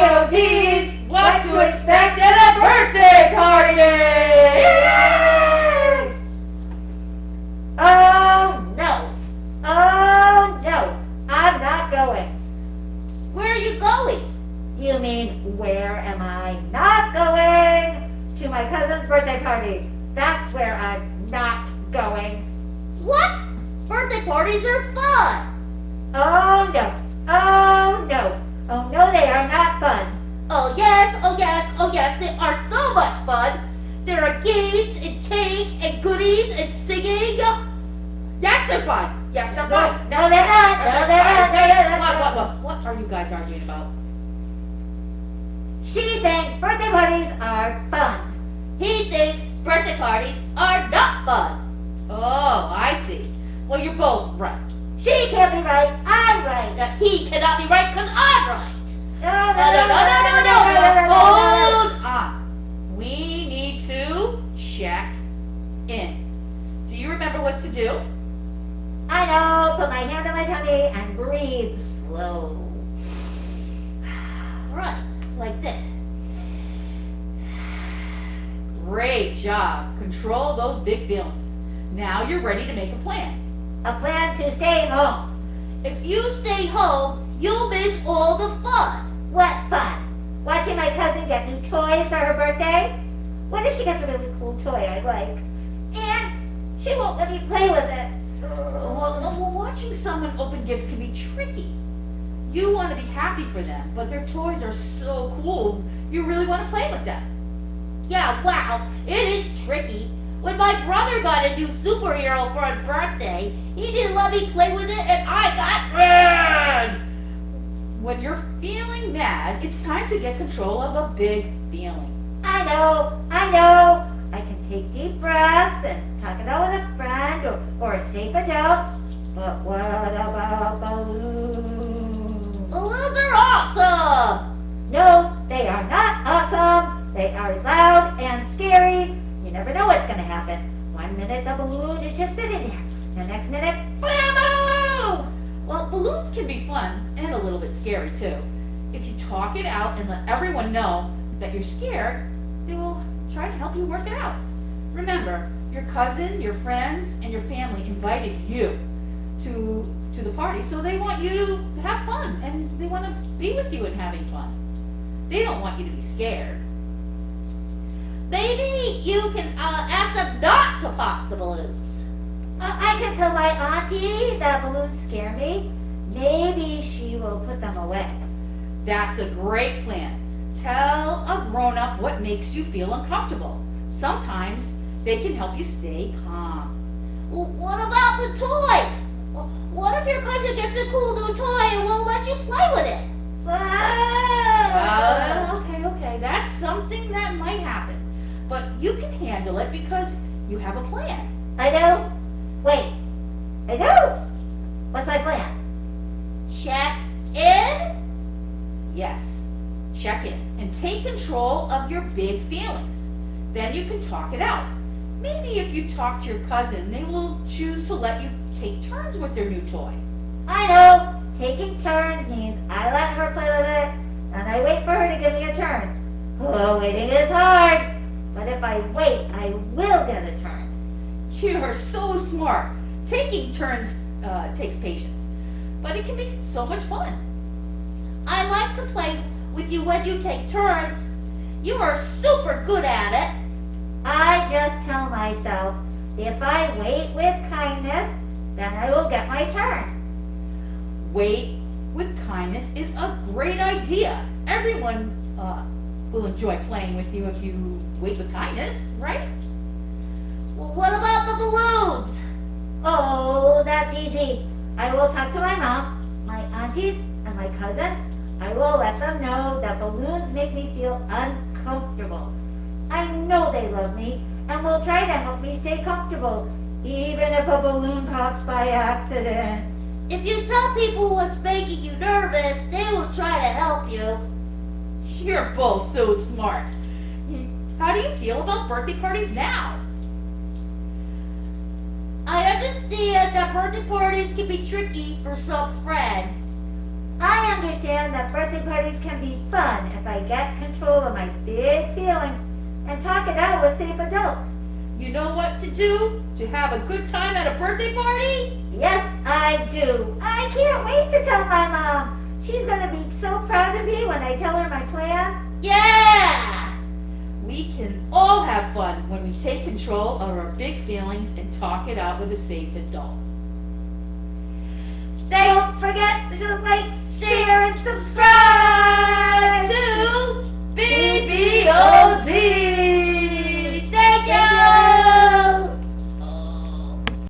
DOD's What to Expect at a Birthday Party! Oh no! Oh no! I'm not going. Where are you going? You mean, where am I not going? To my cousin's birthday party. That's where I'm not going. What? Birthday parties are fun. Oh no! Oh no! Oh no, they are not fun. Oh yes, oh yes, oh yes, they are so much fun. There are games and cake and goodies and singing. Yes, they're fun. Yes, they're fun. No, they're not. No, they're not. No, they're not. What, what, what, what are you guys arguing about? She thinks birthday parties are fun. He thinks birthday parties are not fun. Oh, I see. Well, you're both right. She can't be right. I'm right. Now, he cannot be right because. No, No, no, no, no, no. Hold on. We need to check in. Do you remember what to do? I know. Put my hand on my tummy and breathe slow. Right, like this. Great job. Control those big feelings. Now you're ready to make a plan. A plan to stay home. If you stay home, you'll miss all the fun. What fun! Watching my cousin get new toys for her birthday? What if she gets a really cool toy I like? And she won't let me play with it. Well, well, watching someone open gifts can be tricky. You want to be happy for them, but their toys are so cool, you really want to play with them. Yeah, wow, it is tricky. When my brother got a new superhero for his birthday, he didn't let me play with it and I got mad. When you're feeling mad, it's time to get control of a big feeling. I know, I know. I can take deep breaths and talk it out with a friend or, or a safe adult. But what about balloons? Balloons are awesome. No, they are not awesome. They are loud and scary. You never know what's going to happen. One minute the balloon is just sitting there. The next minute, blammo! Well, balloons can be fun and a little bit scary too. If you talk it out and let everyone know that you're scared, they will try to help you work it out. Remember, your cousin, your friends, and your family invited you to to the party, so they want you to have fun and they want to be with you and having fun. They don't want you to be scared. Maybe you can uh, ask them not to pop the balloons. Uh, I can tell my auntie that balloons scare me. Maybe she will put them away. That's a great plan. Tell a grown-up what makes you feel uncomfortable. Sometimes they can help you stay calm. Well, what about the toys? What if your cousin gets a cool new toy and won't let you play with it? Ah! Uh, okay, okay, that's something that might happen. But you can handle it because you have a plan. I know. Wait. I know. What's my plan? Check in? Yes, check in and take control of your big feelings. Then you can talk it out. Maybe if you talk to your cousin, they will choose to let you take turns with their new toy. I know. Taking turns means I let her play with it, and I wait for her to give me a turn. Oh, waiting is hard. But if I wait, I will get a turn. You are so smart. Taking turns uh, takes patience, but it can be so much fun. I like to play with you when you take turns. You are super good at it. I just tell myself, if I wait with kindness, then I will get my turn. Wait with kindness is a great idea. Everyone uh, will enjoy playing with you if you wait with kindness, right? Well, what about the balloons? Oh, that's easy. I will talk to my mom, my aunties, and my cousin. I will let them know that balloons make me feel uncomfortable. I know they love me and will try to help me stay comfortable, even if a balloon pops by accident. If you tell people what's making you nervous, they will try to help you. You're both so smart. How do you feel about birthday parties now? I understand that birthday parties can be tricky for some friends. I understand that birthday parties can be fun if I get control of my big feelings and talk it out with safe adults. You know what to do to have a good time at a birthday party? Yes, I do. I can't wait to tell my mom. She's gonna be so proud of me when I tell her my plan. Yeah! We can all have fun when we take control of our big feelings and talk it out with a safe adult. Don't forget to